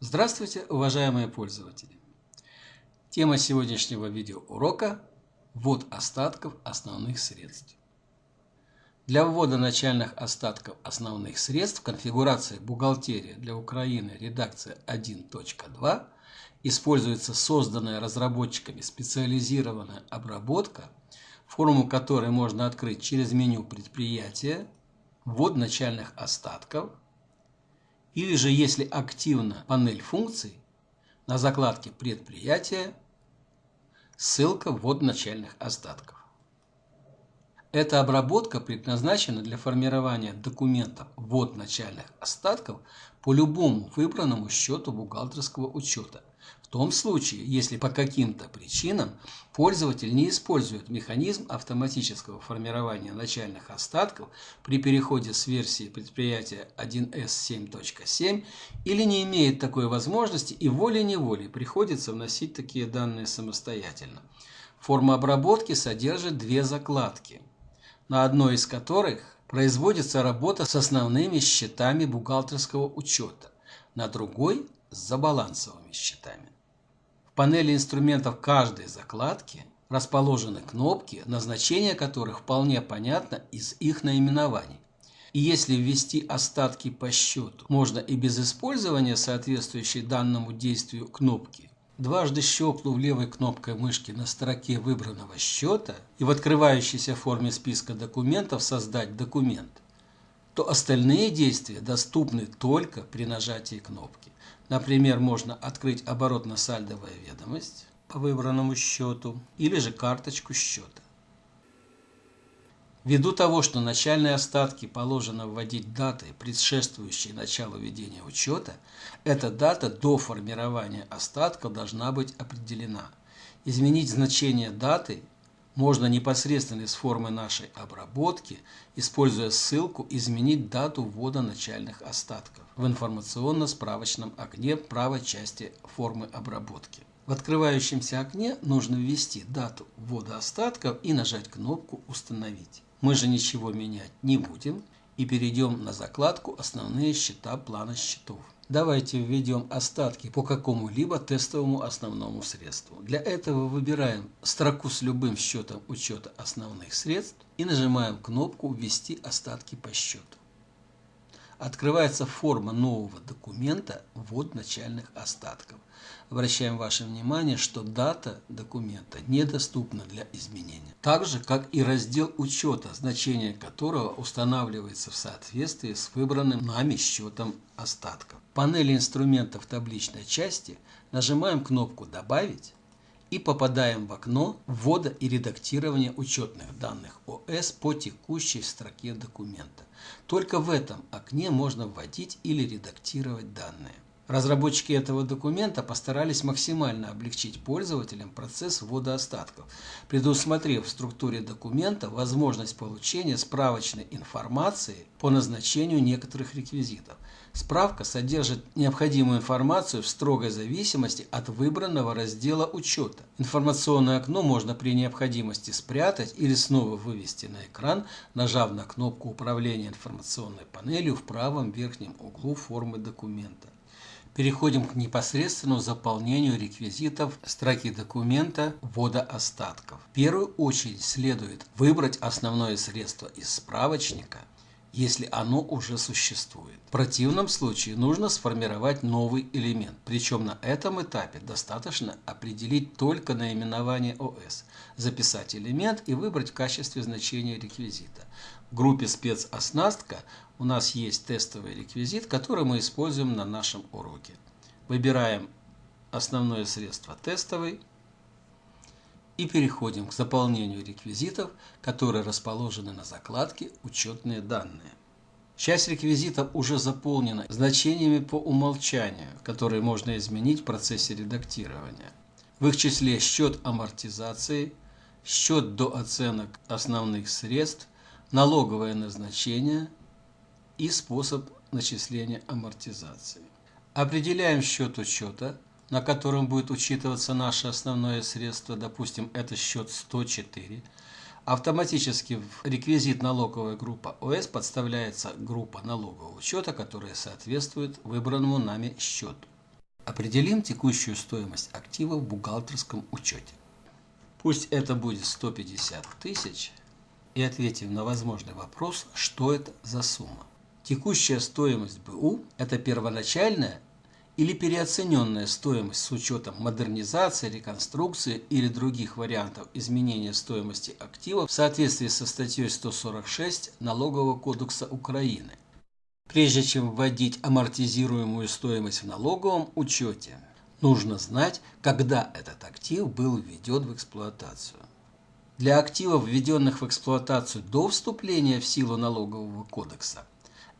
Здравствуйте, уважаемые пользователи! Тема сегодняшнего видеоурока – ввод остатков основных средств. Для ввода начальных остатков основных средств в конфигурации «Бухгалтерия для Украины. Редакция 1.2» используется созданная разработчиками специализированная обработка, форму которой можно открыть через меню «Предприятия», «Ввод начальных остатков», или же если активна панель функций, на закладке «Предприятия» ссылка «Ввод начальных остатков». Эта обработка предназначена для формирования документов «Ввод начальных остатков» по любому выбранному счету бухгалтерского учета, в том случае, если по каким-то причинам пользователь не использует механизм автоматического формирования начальных остатков при переходе с версии предприятия 1С 7.7 или не имеет такой возможности и волей-неволей приходится вносить такие данные самостоятельно. Форма обработки содержит две закладки, на одной из которых производится работа с основными счетами бухгалтерского учета, на другой – с забалансовыми счетами панели инструментов каждой закладки расположены кнопки, назначение которых вполне понятно из их наименований. И если ввести остатки по счету можно и без использования соответствующей данному действию кнопки, дважды щелкнув левой кнопкой мышки на строке выбранного счета и в открывающейся форме списка документов создать документ, то остальные действия доступны только при нажатии кнопки. Например, можно открыть оборотно-сальдовая ведомость по выбранному счету или же карточку счета. Ввиду того, что начальные остатки положено вводить датой, предшествующей началу ведения учета, эта дата до формирования остатка должна быть определена. Изменить значение даты можно непосредственно из формы нашей обработки, используя ссылку «Изменить дату ввода начальных остатков» в информационно-справочном окне правой части формы обработки. В открывающемся окне нужно ввести дату ввода остатков и нажать кнопку «Установить». Мы же ничего менять не будем и перейдем на закладку «Основные счета плана счетов». Давайте введем остатки по какому-либо тестовому основному средству. Для этого выбираем строку с любым счетом учета основных средств и нажимаем кнопку «Ввести остатки по счету». Открывается форма нового документа «Ввод начальных остатков». Обращаем ваше внимание, что дата документа недоступна для изменения. Так же, как и раздел учета, значение которого устанавливается в соответствии с выбранным нами счетом остатков. В панели инструментов табличной части нажимаем кнопку «Добавить» и попадаем в окно ввода и редактирования учетных данных ОС по текущей строке документа. Только в этом окне можно вводить или редактировать данные. Разработчики этого документа постарались максимально облегчить пользователям процесс ввода остатков, предусмотрев в структуре документа возможность получения справочной информации по назначению некоторых реквизитов. Справка содержит необходимую информацию в строгой зависимости от выбранного раздела учета. Информационное окно можно при необходимости спрятать или снова вывести на экран, нажав на кнопку управления информационной панелью в правом верхнем углу формы документа. Переходим к непосредственному заполнению реквизитов строки документа ввода остатков. В первую очередь следует выбрать основное средство из справочника, если оно уже существует. В противном случае нужно сформировать новый элемент, причем на этом этапе достаточно определить только наименование ОС, записать элемент и выбрать в качестве значения реквизита. В группе спецоснастка у нас есть тестовый реквизит, который мы используем на нашем уроке. Выбираем основное средство тестовый и переходим к заполнению реквизитов, которые расположены на закладке «Учетные данные». Часть реквизитов уже заполнена значениями по умолчанию, которые можно изменить в процессе редактирования. В их числе счет амортизации, счет до оценок основных средств, налоговое назначение, и способ начисления амортизации. Определяем счет учета, на котором будет учитываться наше основное средство, допустим, это счет 104. Автоматически в реквизит налоговая группа ОС подставляется группа налогового учета, которая соответствует выбранному нами счету. Определим текущую стоимость актива в бухгалтерском учете. Пусть это будет 150 тысяч и ответим на возможный вопрос, что это за сумма. Текущая стоимость БУ – это первоначальная или переоцененная стоимость с учетом модернизации, реконструкции или других вариантов изменения стоимости активов в соответствии со статьей 146 Налогового кодекса Украины. Прежде чем вводить амортизируемую стоимость в налоговом учете, нужно знать, когда этот актив был введен в эксплуатацию. Для активов, введенных в эксплуатацию до вступления в силу налогового кодекса,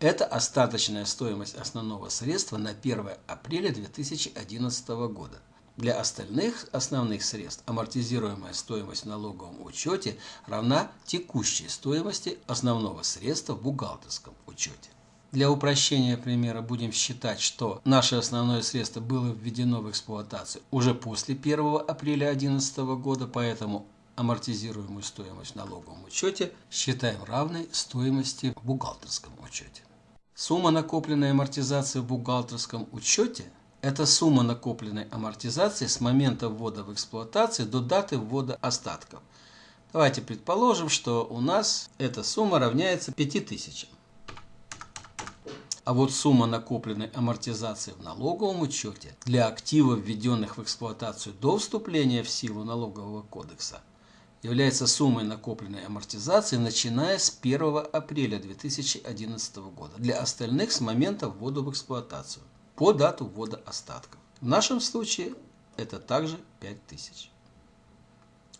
это остаточная стоимость основного средства на 1 апреля 2011 года. Для остальных основных средств амортизируемая стоимость в налоговом учете равна текущей стоимости основного средства в бухгалтерском учете. Для упрощения примера будем считать, что наше основное средство было введено в эксплуатацию уже после 1 апреля 2011 года, поэтому амортизируемую стоимость в налоговом учете считаем равной стоимости в бухгалтерском учете. Сумма накопленной амортизации в бухгалтерском учете – это сумма накопленной амортизации с момента ввода в эксплуатацию до даты ввода остатков. Давайте предположим, что у нас эта сумма равняется 5000. А вот сумма накопленной амортизации в налоговом учете для активов, введенных в эксплуатацию до вступления в силу налогового кодекса, является суммой накопленной амортизации, начиная с 1 апреля 2011 года. Для остальных с момента ввода в эксплуатацию по дату ввода остатков. В нашем случае это также 5000.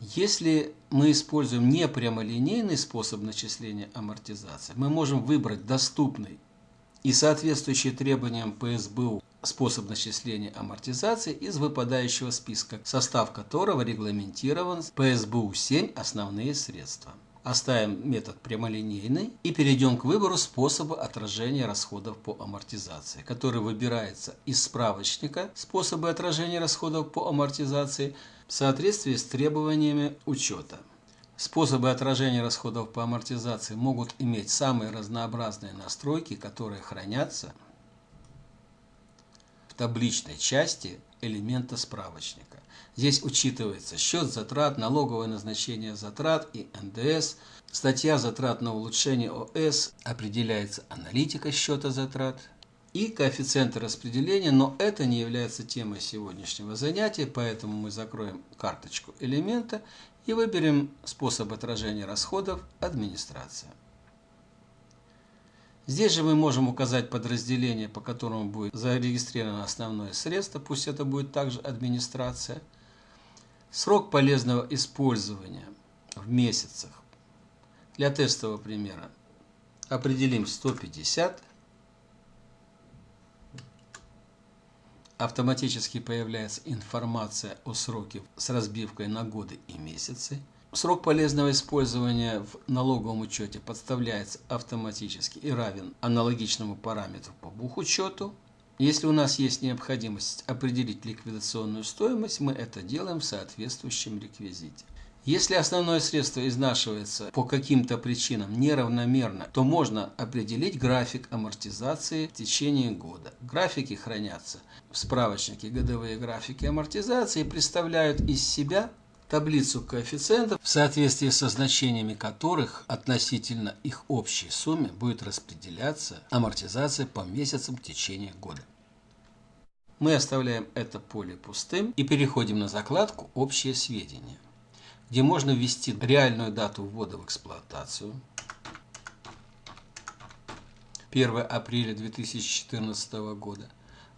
Если мы используем не прямолинейный способ начисления амортизации, мы можем выбрать доступный и соответствующий требованиям ПСБУ способ начисления амортизации из выпадающего списка, состав которого регламентирован ПСБУ-7 «Основные средства». Оставим метод прямолинейный и перейдем к выбору способа отражения расходов по амортизации, который выбирается из справочника «Способы отражения расходов по амортизации» в соответствии с требованиями учета. Способы отражения расходов по амортизации могут иметь самые разнообразные настройки, которые хранятся табличной части элемента справочника. Здесь учитывается счет затрат, налоговое назначение затрат и НДС, статья затрат на улучшение ОС, определяется аналитика счета затрат и коэффициенты распределения, но это не является темой сегодняшнего занятия, поэтому мы закроем карточку элемента и выберем способ отражения расходов «Администрация». Здесь же мы можем указать подразделение, по которому будет зарегистрировано основное средство, пусть это будет также администрация. Срок полезного использования в месяцах. Для тестового примера определим 150. Автоматически появляется информация о сроке с разбивкой на годы и месяцы. Срок полезного использования в налоговом учете подставляется автоматически и равен аналогичному параметру по бухучету. Если у нас есть необходимость определить ликвидационную стоимость, мы это делаем в соответствующем реквизите. Если основное средство изнашивается по каким-то причинам неравномерно, то можно определить график амортизации в течение года. Графики хранятся в справочнике годовые графики амортизации и представляют из себя таблицу коэффициентов, в соответствии со значениями которых относительно их общей сумме будет распределяться амортизация по месяцам в течение года. Мы оставляем это поле пустым и переходим на закладку «Общие сведения», где можно ввести реальную дату ввода в эксплуатацию, 1 апреля 2014 года.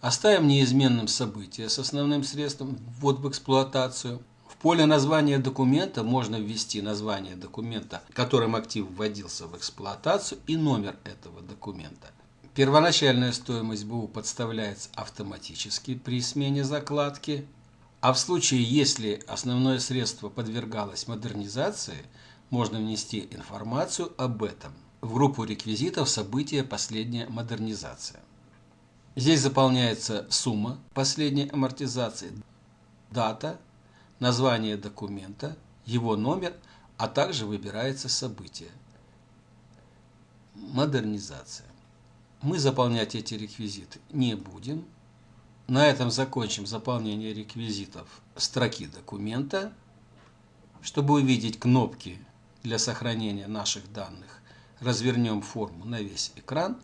Оставим неизменным событие с основным средством ввод в эксплуатацию поле названия документа можно ввести название документа, которым актив вводился в эксплуатацию и номер этого документа. Первоначальная стоимость БУ подставляется автоматически при смене закладки, а в случае, если основное средство подвергалось модернизации, можно внести информацию об этом в группу реквизитов события «Последняя модернизация». Здесь заполняется сумма последней амортизации, дата название документа, его номер, а также выбирается событие. Модернизация. Мы заполнять эти реквизиты не будем. На этом закончим заполнение реквизитов строки документа. Чтобы увидеть кнопки для сохранения наших данных, развернем форму на весь экран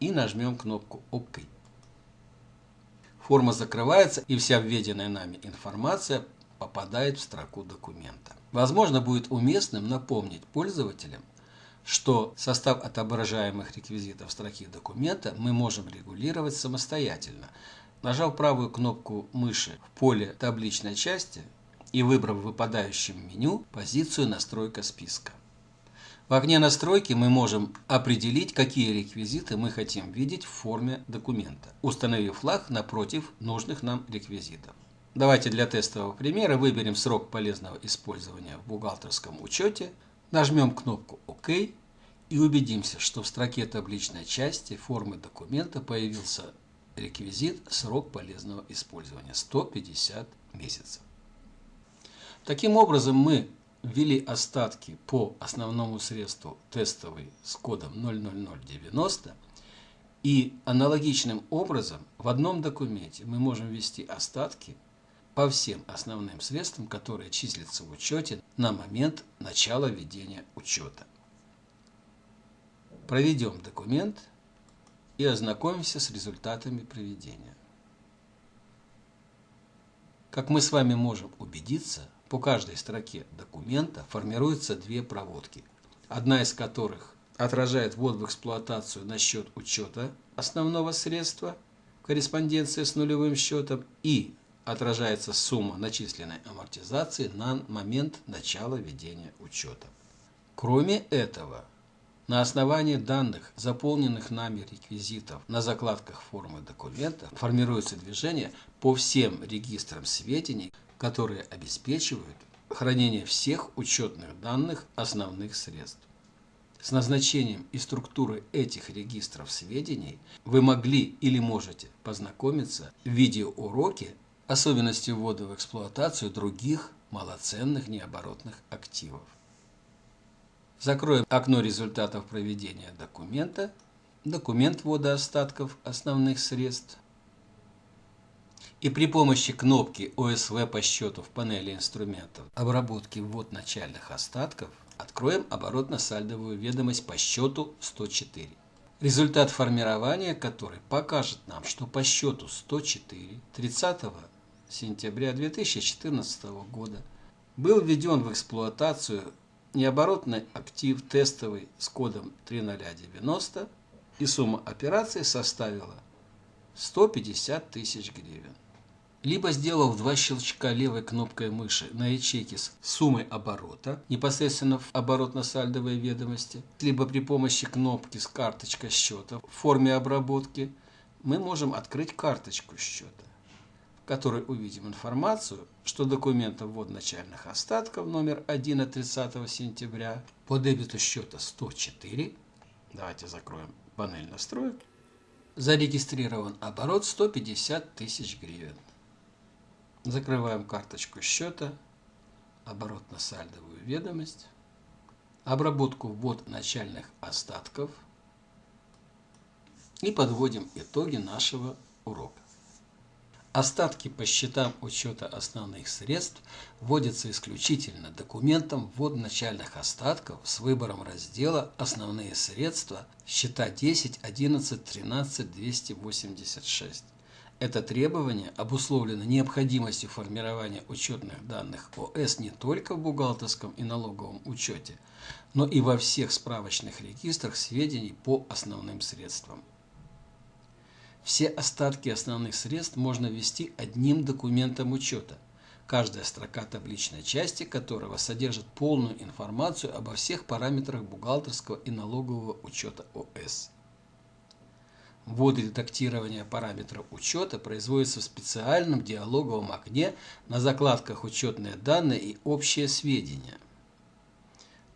и нажмем кнопку ОК. Форма закрывается и вся введенная нами информация попадает в строку документа. Возможно, будет уместным напомнить пользователям, что состав отображаемых реквизитов строки документа мы можем регулировать самостоятельно, нажав правую кнопку мыши в поле табличной части и выбрав в выпадающем меню позицию «Настройка списка». В окне настройки мы можем определить, какие реквизиты мы хотим видеть в форме документа, установив флаг напротив нужных нам реквизитов. Давайте для тестового примера выберем срок полезного использования в бухгалтерском учете, нажмем кнопку ОК и убедимся, что в строке табличной части формы документа появился реквизит срок полезного использования 150 месяцев. Таким образом мы ввели остатки по основному средству тестовый с кодом 00090 и аналогичным образом в одном документе мы можем ввести остатки по всем основным средствам, которые числятся в учете на момент начала ведения учета. Проведем документ и ознакомимся с результатами проведения. Как мы с вами можем убедиться, по каждой строке документа формируются две проводки, одна из которых отражает ввод в эксплуатацию на счет учета основного средства, корреспонденция с нулевым счетом и отражается сумма начисленной амортизации на момент начала ведения учета. Кроме этого, на основании данных, заполненных нами реквизитов на закладках формы документа, формируется движение по всем регистрам сведений, которые обеспечивают хранение всех учетных данных основных средств. С назначением и структурой этих регистров сведений вы могли или можете познакомиться в видеоуроке особенности ввода в эксплуатацию других малоценных необоротных активов. Закроем окно результатов проведения документа, документ ввода остатков основных средств, и при помощи кнопки ОСВ по счету в панели инструментов обработки ввод начальных остатков откроем оборотно-сальдовую ведомость по счету 104. Результат формирования которой покажет нам, что по счету 104 30 сентября 2014 года был введен в эксплуатацию необоротный актив тестовый с кодом 3090 и сумма операции составила 150 тысяч гривен. Либо сделав два щелчка левой кнопкой мыши на ячейке с суммой оборота, непосредственно в оборотно-сальдовой ведомости, либо при помощи кнопки с карточкой счета в форме обработки, мы можем открыть карточку счета, которой увидим информацию, что документом ввод начальных остатков номер 1 от 30 сентября по дебету счета 104, давайте закроем панель настроек, зарегистрирован оборот 150 тысяч гривен. Закрываем карточку счета, оборотно-сальдовую ведомость, обработку ввод начальных остатков и подводим итоги нашего урока. Остатки по счетам учета основных средств вводятся исключительно документом ввод начальных остатков с выбором раздела «Основные средства» счета 10, 11, 13, 286. Это требование обусловлено необходимостью формирования учетных данных ОС не только в бухгалтерском и налоговом учете, но и во всех справочных регистрах сведений по основным средствам. Все остатки основных средств можно ввести одним документом учета, каждая строка табличной части которого содержит полную информацию обо всех параметрах бухгалтерского и налогового учета ОС. Ввод и редактирование параметров учета производится в специальном диалоговом окне на закладках «Учетные данные» и «Общие сведения».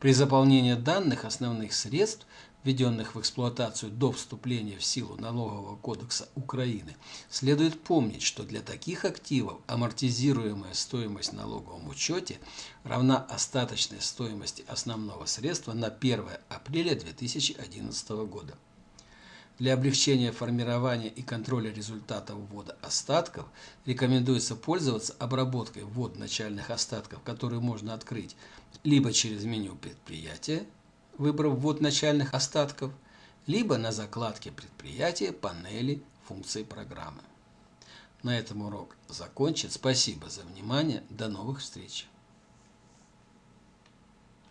При заполнении данных основных средств, введенных в эксплуатацию до вступления в силу Налогового кодекса Украины, следует помнить, что для таких активов амортизируемая стоимость в налоговом учете равна остаточной стоимости основного средства на 1 апреля 2011 года. Для облегчения формирования и контроля результатов ввода остатков рекомендуется пользоваться обработкой ввод начальных остатков, которые можно открыть либо через меню предприятия, выбрав ввод начальных остатков, либо на закладке предприятия панели функций программы. На этом урок закончен. Спасибо за внимание. До новых встреч.